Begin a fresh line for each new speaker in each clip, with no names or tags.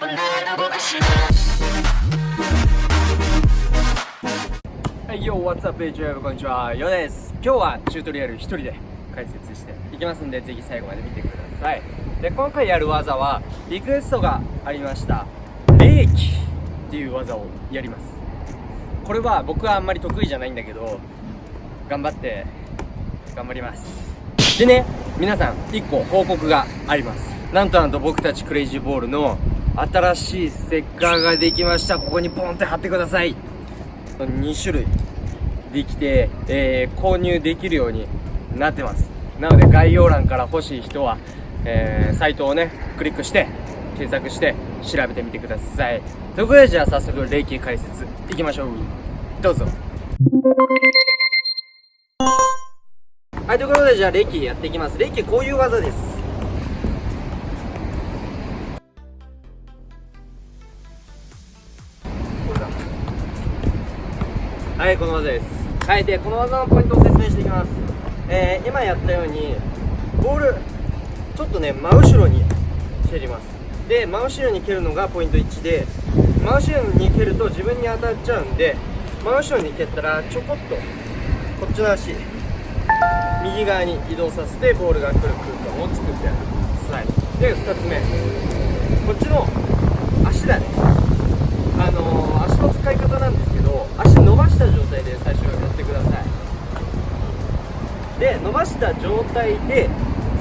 はい、よ、What's up, YouTube? こんにちは、ヨです。今日はチュートリアル一人で解説していきますんで、ぜひ最後まで見てください。で、今回やる技は、リクエストがありました、冷気っていう技をやります。これは僕はあんまり得意じゃないんだけど、頑張って、頑張ります。でね、皆さん、1個報告があります。なんとなんと僕たちクレイジーボールの新しいステッカーができました。ここにポンって貼ってください。2種類。できて、えー、購入できるようになってます。なので概要欄から欲しい人は、えー、サイトをねクリックして検索して調べてみてください。ということでじゃあ早速霊気解説いきましょう。どうぞ。はいということでじゃあ霊気やっていきます。霊気こういう技です。はいこの技です。はいでこの技のポイントを説明していきます。えー、今やったようにボールちょっとね真後ろに蹴ります。で真後ろに蹴るのがポイント1で真後ろに蹴ると自分に当たっちゃうんで真後ろに蹴ったらちょこっとこっちの足右側に移動させてボールが来る空間を作ってやる。はい。で2つ目。こっちの足だね。あのー、足の使い方なんですけど足伸ばした状態で最初やってください。で伸ばした状態で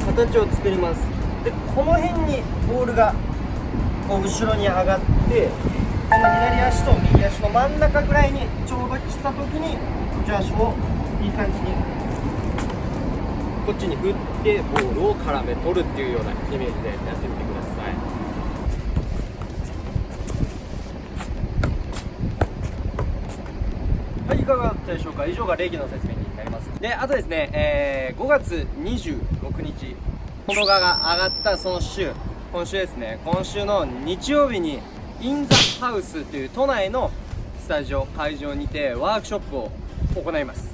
形を作ります。でこの辺にボールがこう後ろに上がってこの左足と右足の真ん中ぐらいにちょうど来た時にこっち足をいい感じにこっちに振ってボールを絡め取るっていうようなイメージでやってみてください。はいいかがだったでしょうか？以上が礼儀の説明になります。であとですね、えー、5月26日この画が上がったその週。今週ですね今週の日曜日にインザハウスという都内のスタジオ会場にてワークショップを行います。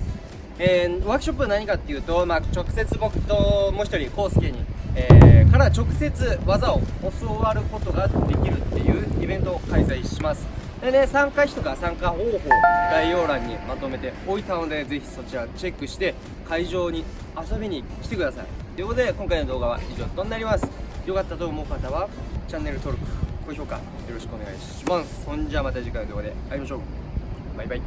えー、ワークショップは何かっていうと、まあ、直接僕ともう一人康介に、えー、から直接技を教わることができるっていうイベントを開催します。でね、参加費とか参加方法、概要欄にまとめておいたので、ぜひそちらチェックして、会場に遊びに来てください。ということで、今回の動画は以上となります。よかったと思う方は、チャンネル登録、高評価、よろしくお願いします。そんじゃまた次回の動画で会いましょう。バイバイ。